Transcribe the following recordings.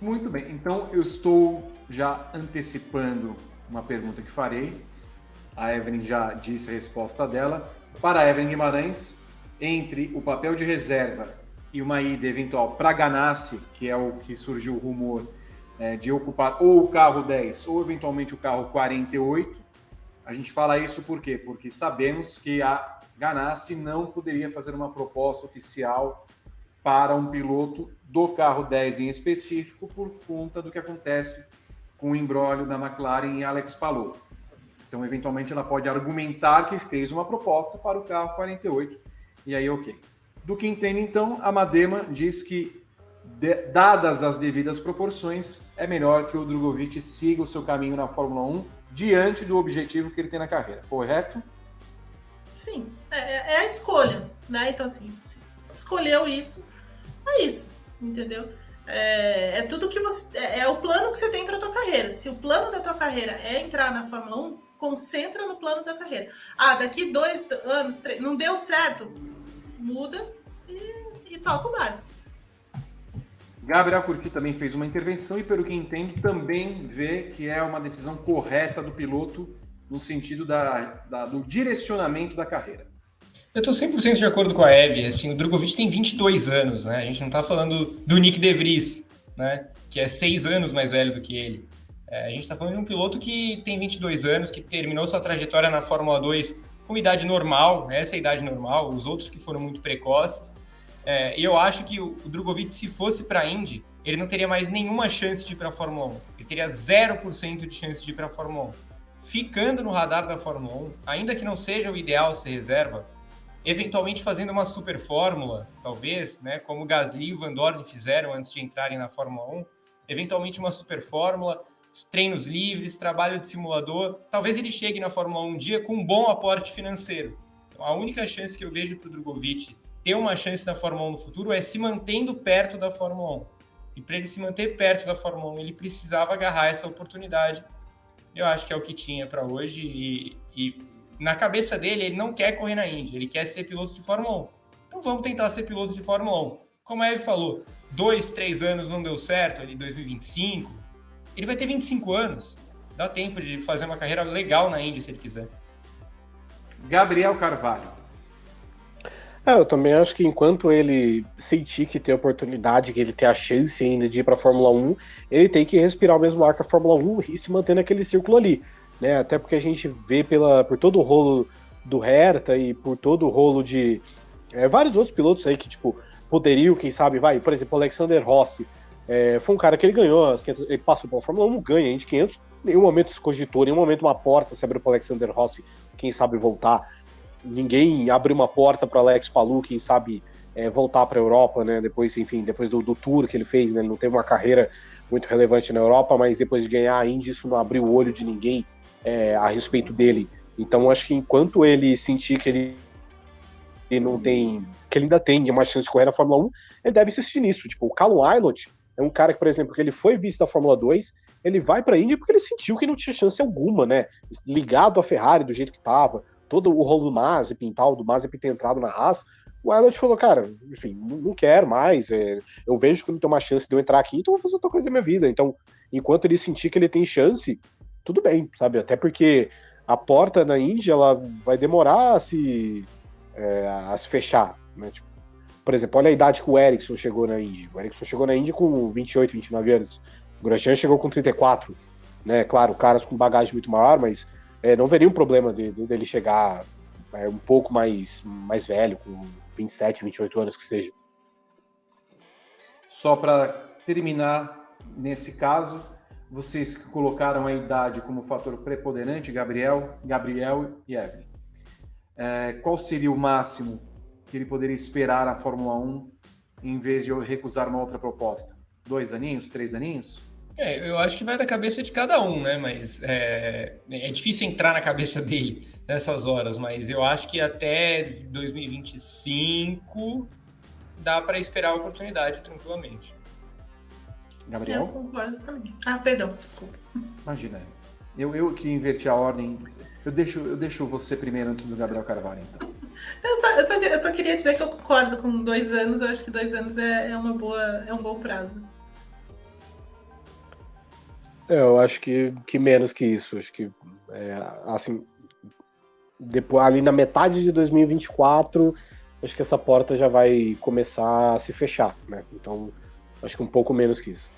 Muito bem, então eu estou já antecipando uma pergunta que farei. A Evelyn já disse a resposta dela. Para a Evelyn Guimarães, entre o papel de reserva e uma ida eventual para Ganassi, que é o que surgiu o rumor é, de ocupar ou o carro 10 ou eventualmente o carro 48, a gente fala isso por quê? Porque sabemos que a Ganassi não poderia fazer uma proposta oficial para um piloto do carro 10 em específico por conta do que acontece com o embrólio da McLaren e Alex Palou. Então, eventualmente, ela pode argumentar que fez uma proposta para o carro 48, e aí, ok. Do que entendo, então, a Madema diz que, de, dadas as devidas proporções, é melhor que o Drogovic siga o seu caminho na Fórmula 1 diante do objetivo que ele tem na carreira, correto? Sim, é, é, a escolha, né? Então, assim, escolheu isso, é isso, entendeu? É, é, tudo que você. É, é, o plano que você tem para tua carreira. Se o plano da tua carreira é entrar na Fórmula 1, concentra no plano da carreira. Ah, daqui dois anos, três, não deu certo, muda e, e toca o barco. Gabriel Curti também fez uma intervenção e, pelo que entende, também vê que é uma decisão correta do piloto no sentido da, da do direcionamento da carreira. Eu estou 100% de acordo com a Eve. Assim, o Drogovic tem 22 anos, né? A gente não está falando do Nick De Vries, né? Que é seis anos mais velho do que ele. É, a gente está falando de um piloto que tem 22 anos, que terminou sua trajetória na Fórmula 2 com idade normal, essa é a idade normal, os outros que foram muito precoces. É, eu acho que o, o Drogovic, se fosse para a Indy, ele não teria mais nenhuma chance de ir para a Fórmula 1. Ele teria 0% de chance de ir para a Fórmula 1. Ficando no radar da Fórmula 1, ainda que não seja o ideal ser reserva, eventualmente fazendo uma super fórmula, talvez, né, como Gasly e Van Dorn fizeram antes de entrarem na Fórmula 1, eventualmente uma super fórmula, treinos livres, trabalho de simulador, talvez ele chegue na Fórmula 1 um dia com um bom aporte financeiro. Então, a única chance que eu vejo para o Drogovic ter uma chance na Fórmula 1 no futuro é se mantendo perto da Fórmula 1. E para ele se manter perto da Fórmula 1, ele precisava agarrar essa oportunidade. Eu acho que é o que tinha para hoje e, e na cabeça dele, ele não quer correr na Indy, ele quer ser piloto de Fórmula 1. Então vamos tentar ser piloto de Fórmula 1. Como a Eve falou, dois, três anos não deu certo, ali 2025, ele vai ter 25 anos. Dá tempo de fazer uma carreira legal na Indy se ele quiser. Gabriel Carvalho. É, eu também acho que enquanto ele sentir que tem oportunidade, que ele tem a chance ainda de ir para a Fórmula 1, ele tem que respirar o mesmo ar que a Fórmula 1 e se manter naquele círculo ali né? Até porque a gente vê pela, por todo o rolo do Hertha e por todo o rolo de é, vários outros pilotos aí que, tipo, poderiam, quem sabe, vai, por exemplo, Alexander Rossi, é, foi um cara que ele ganhou, ele passou pela Fórmula 1, ganha de 500, em nenhum momento se cogitou, em nenhum momento uma porta se abriu para Alexander Rossi, quem sabe voltar, ninguém abriu uma porta para Alex Palou, quem sabe é, voltar para a Europa, né, depois, enfim, depois do, do tour que ele fez, né, ele não teve uma carreira muito relevante na Europa, mas depois de ganhar a Indy, isso não abriu o olho de ninguém, é, a respeito dele. Então acho que enquanto ele sentir que ele, ele não tem, que ele ainda tem uma chance de correr na Fórmula 1, ele deve insistir nisso. Tipo, o Callum Aylott é um cara que, por exemplo, que ele foi visto da Fórmula 2, ele vai para a Indy porque ele sentiu que não tinha chance alguma, né? Ligado à Ferrari do jeito que estava, todo o rolo do Mazepin e tal, do Mazepin ter entrado na Haas, o Aylott falou, cara, enfim, não quero mais, é, eu vejo que não tem uma chance de eu entrar aqui, então vou fazer outra coisa da minha vida. Então, enquanto ele sentir que ele tem chance, tudo bem, sabe? Até porque a porta na Índia ela vai demorar a se, é, a se fechar, né? Tipo, por exemplo, olha a idade que o Ericsson chegou na Índia. O Ericsson chegou na Índia com 28, 29 anos. O Grosjean chegou com 34, né? Claro, caras com bagagem muito maior, mas é, não veria um problema dele de, de chegar é, um pouco mais, mais velho, com 27, 28 anos que seja. Só para terminar nesse caso, vocês que colocaram a idade como fator preponderante, Gabriel, Gabriel e Evelyn. É, qual seria o máximo que ele poderia esperar na Fórmula 1 em vez de recusar uma outra proposta? Dois aninhos, três aninhos? É, eu acho que vai da cabeça de cada um, né? Mas é, é difícil entrar na cabeça dele nessas horas, mas eu acho que até 2025 dá para esperar a oportunidade tranquilamente. Gabriel? Eu concordo também. Ah, perdão, desculpa. Imagina. Eu, eu que inverti a ordem. Eu deixo, eu deixo você primeiro antes do Gabriel Carvalho, então. Eu só, eu, só, eu só queria dizer que eu concordo com dois anos. Eu acho que dois anos é, é, uma boa, é um bom prazo. É, eu acho que, que menos que isso. Acho que, é, assim, depois, ali na metade de 2024, acho que essa porta já vai começar a se fechar, né? Então, acho que um pouco menos que isso.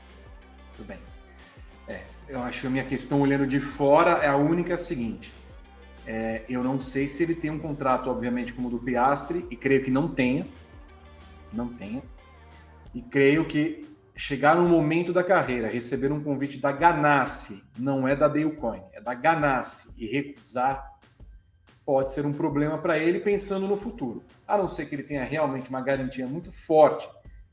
Tudo bem. É, eu acho que a minha questão olhando de fora é a única seguinte. É, eu não sei se ele tem um contrato, obviamente, como o do Piastri, e creio que não tenha. Não tenha. E creio que chegar no momento da carreira, receber um convite da Ganassi, não é da Dalecoin, é da Ganassi, e recusar, pode ser um problema para ele pensando no futuro. A não ser que ele tenha realmente uma garantia muito forte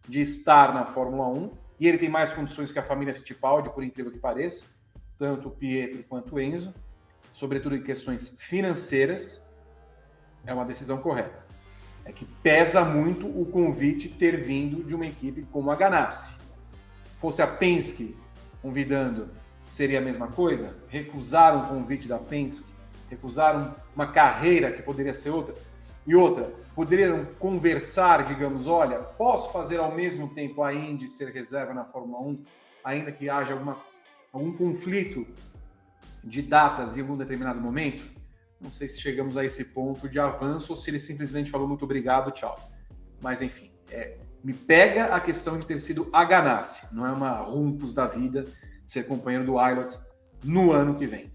de estar na Fórmula 1, e ele tem mais condições que a família Fittipaldi, por incrível que pareça, tanto o Pietro quanto o Enzo, sobretudo em questões financeiras, é uma decisão correta. É que pesa muito o convite ter vindo de uma equipe como a Ganassi. Fosse a Penske convidando, seria a mesma coisa? Recusaram o convite da Penske, recusaram uma carreira que poderia ser outra. E outra, poderiam conversar, digamos, olha, posso fazer ao mesmo tempo a Indy ser reserva na Fórmula 1, ainda que haja alguma, algum conflito de datas em algum determinado momento, não sei se chegamos a esse ponto de avanço ou se ele simplesmente falou muito obrigado, tchau. Mas enfim, é, me pega a questão de ter sido a Ganassi, não é uma Rumpus da vida ser companheiro do Ilot no ano que vem.